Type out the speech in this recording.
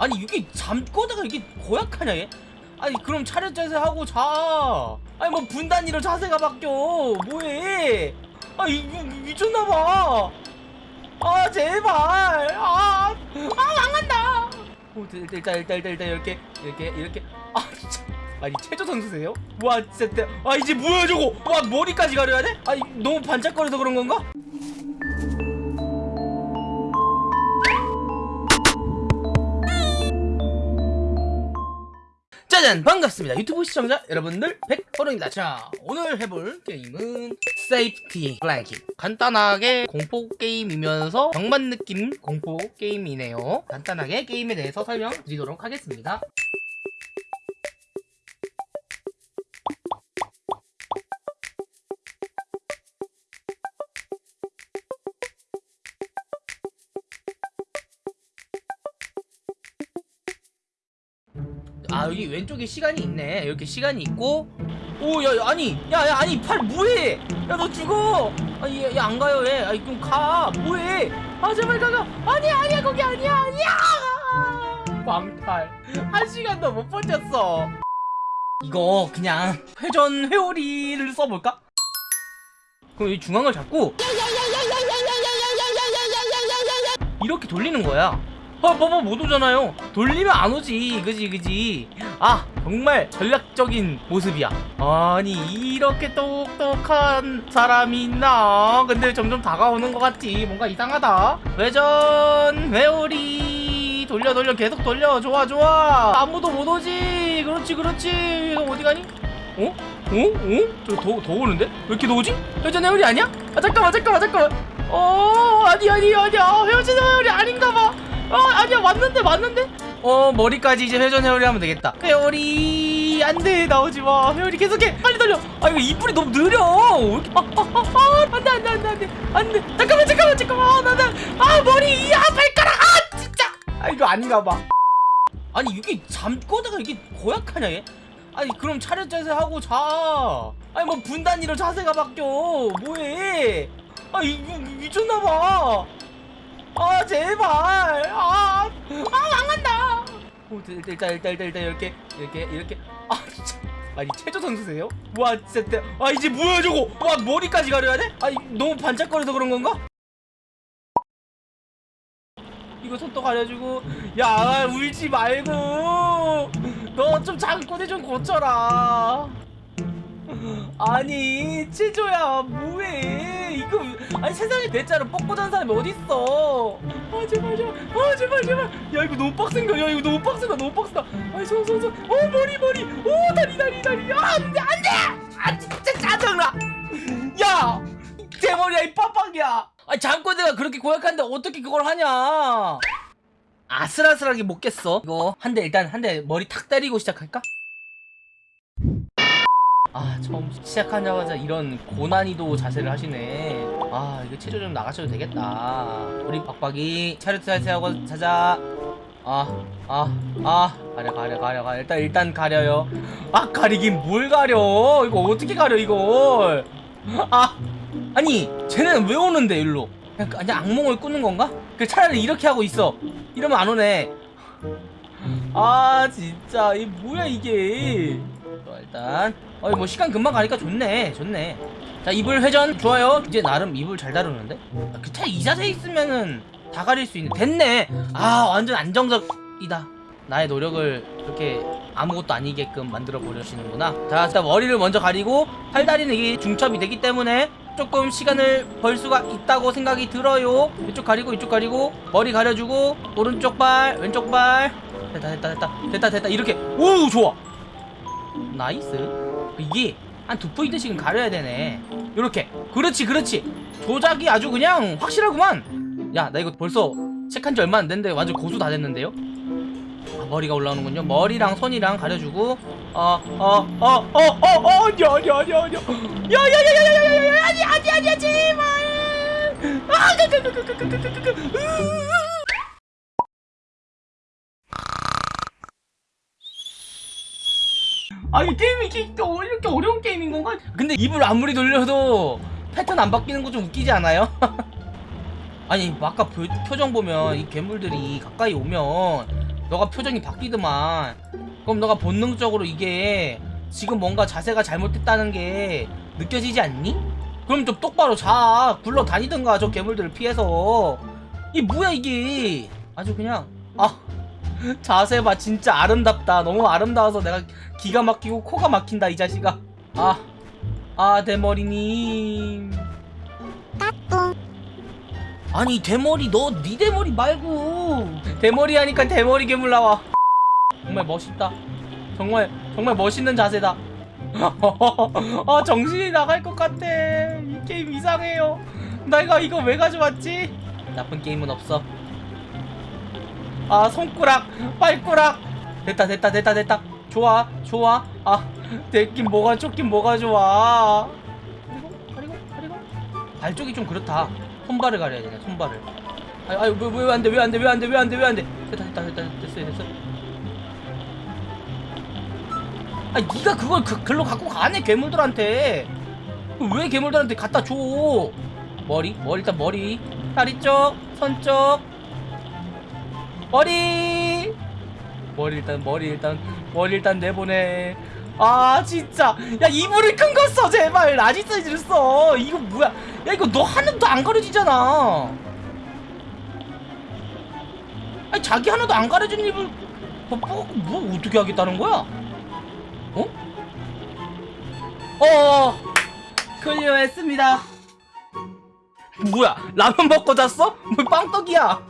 아니 이게 잠꼬다가 이게 고약하냐 얘? 아니 그럼 차렷 자세 하고 자. 아니 뭐 분단위로 자세가 바뀌어. 뭐해? 아 이거 미쳤나봐. 아 제발. 아, 아 망한다. 어, 일단 일단 일단 일단 일단 이렇게 이렇게 이렇게. 아 진짜. 아니 체조 선수세요? 와 진짜 아 이제 뭐야 저거? 와 머리까지 가려야 돼? 아니 너무 반짝거려서 그런 건가? 짜잔 반갑습니다. 유튜브 시청자 여러분들 백호롱입니다. 자 오늘 해볼 게임은 Safety Blanket 간단하게 공포 게임이면서 병맛 느낌 공포 게임이네요. 간단하게 게임에 대해서 설명드리도록 하겠습니다 아 여기 왼쪽에 시간이 있네 이렇게 시간이 있고 오야 야, 아니 야야 아니 팔 뭐해 야 너 죽어 아니 얘안 가요 얘 아니 그럼 가 뭐해 아 제발 가가 아니야 아니야 거기 아니야 아니야 광탈 한 시간도 못 버텼어 이거 그냥 회전 회오리를 써볼까? 그럼 이 중앙을 잡고 이렇게 돌리는 거야 아 봐봐 못 오잖아요. 돌리면 안 오지. 그지 그지? 아 정말 전략적인 모습이야. 아니 이렇게 똑똑한 사람이 있나? 근데 점점 다가오는 것 같지? 뭔가 이상하다. 회전 회오리. 돌려 돌려. 계속 돌려. 좋아 좋아. 아무도 못 오지. 그렇지 그렇지. 이거 어디 가니? 어? 어? 어? 저 더 더 오는데? 왜 이렇게 더 오지? 회전 회오리 아니야? 아 잠깐만 잠깐만 잠깐만. 어 아니 아니 아니야. 회전 회오리 아닌가봐. 어 아니야 맞는데 맞는데? 어 머리까지 이제 회전 회오리 하면 되겠다. 회오리 안돼 나오지마. 회오리 계속해. 빨리 달려. 아 이거 이불이 너무 느려. 아, 아, 아, 아, 안돼 안돼 안돼 안돼. 안돼. 잠깐만 잠깐만 잠깐만. 나나. 아 머리 아 발가락 아 진짜. 아 이거 아닌가 봐. 아니 이게 잠꼬다가 이게 고약하냐 얘? 아니 그럼 차렷 자세 하고 자. 아니 뭐 분단위로 자세가 바뀌어. 뭐해? 아 이거 미쳤나봐. 아 제발. 아, 아 망한다. 오, 일단 일단 일단 일단 일단 이렇게 이렇게 이렇게. 아 진짜. 아니 체조 선수세요? 와 진짜 아 이제 뭐야 저거? 와 머리까지 가려야 돼? 아니 너무 반짝거려서 그런 건가? 이거 손도 가려주고. 야 울지 말고. 너좀 잠꼬대 좀 고쳐라 아니 체조야 뭐해? 이거 아니 세상에 대자로 뻗고 자는 사람이 어딨어? 아 제발 제발. 아 제발 제발. 야 이거 너무 빡센가 야 이거 너무 빡세다. 너무 빡세다. 아이 손손손 어 머리 머리. 오 다리 다리 다리. 아 안돼 안돼! 아 진짜 짜증나. 야제 머리야 이 빡빡이야. 아니 잠꼬대가 그렇게 고약한데 어떻게 그걸 하냐? 아슬아슬하게 못 깼어 이거. 한 대 일단 한 대 머리 탁 때리고 시작할까? 아 처음 시작하자마자 이런 고난이도 자세를 하시네. 아 이거 체조 좀 나가셔도 되겠다. 우리 박박이 차렷 자세하고 자자. 아 아 아. 가려 가려 가려 가려. 일단 일단 가려요. 아 가리긴 뭘 가려? 이거 어떻게 가려 이걸? 아 아니 쟤는 왜 오는데 일로? 그냥, 그냥 악몽을 꾸는 건가? 그 차라리 이렇게 하고 있어. 이러면 안 오네. 아 진짜. 이 뭐야 이게 자, 일단. 어이 뭐 시간 금방 가니까 좋네. 좋네. 자 이불 회전. 좋아요. 이제 나름 이불 잘 다루는데? 아, 그차 이 자세 있으면은 다 가릴 수 있는. 됐네. 아 완전 안정적이다. 나의 노력을 그렇게 아무것도 아니게끔 만들어 버리시는구나. 자 일단 머리를 먼저 가리고 팔다리는 이게 중첩이 되기 때문에 조금 시간을 벌 수가 있다고 생각이 들어요. 이쪽 가리고 이쪽 가리고 머리 가려주고 오른쪽 발 왼쪽 발. 됐다 됐다 됐다. 됐다 됐다. 이렇게. 오 좋아 nice 이게 한 두 포인트씩은 가려야 되네 요렇게 그렇지 그렇지 조작이 아주 그냥 확실하구만 야 나 이거 벌써 체크한 지 얼마 안 됐는데 완전 고수 다 됐는데요 아, 머리가 올라오는군요 머리랑 손이랑 가려주고 어 어 어 어어어 아니야 야야야야야야야 아니 아니 아니야 제발 아 그그그그그그그 아니 게임이 이렇게, 어- 이렇게 어려운 게임인 건가? 근데 입을 아무리 돌려도 패턴 안 바뀌는 거 좀 웃기지 않아요? 아니 뭐 아까 표, 표정 보면 이 괴물들이 가까이 오면 너가 표정이 바뀌더만 그럼 너가 본능적으로 이게 지금 뭔가 자세가 잘못됐다는 게 느껴지지 않니? 그럼 좀 똑바로 자 굴러 다니든가 저 괴물들을 피해서 이 뭐야 이게 아주 그냥 아 자세 봐 진짜 아름답다. 너무 아름다워서 내가 기가 막히고 코가 막힌다 이 자식아. 아아 대머리님. 아니 대머리 너네 대머리 말고. 대머리 하니까 대머리 괴물 나와. 정말 멋있다. 정말 정말 멋있는 자세다. 아 정신이 나갈 것 같아. 이 게임 이상해요. 내가 이거 왜 가져왔지? 나쁜 게임은 없어 아 손가락 발가락. 됐다 됐다 됐다 됐다. 좋아 좋아. 아 됐긴 뭐가 좋긴 뭐가 좋아. 그리고 그리고? 그리고 발 쪽이 좀 그렇다. 손발을 가려야 되네 손발을. 아유 아유 왜왜 안돼 왜 안돼 왜 안돼 왜 안돼 왜 안 돼. 됐다 됐다 됐다 됐어요 됐어. 아 네가 그걸 그, 글로 갖고 가네 괴물들한테. 왜 괴물들한테 갖다 줘? 머리? 머리 일단 머리. 다리 쪽 손쪽 머리. 머리 일단 머리 일단 머리 일단 내보내. 아 진짜. 야 이불을 큰 거 써 제발. large 사이즈를 써. 이거 뭐야? 야 이거 너 하나도 안 가려지잖아. 아니 자기 하나도 안 가려진 입을 뭐, 뭐 어떻게 하겠다는 거야? 어? 어. 클리어했습니다. 뭐야? 라면 먹고 잤어? 뭐 빵떡이야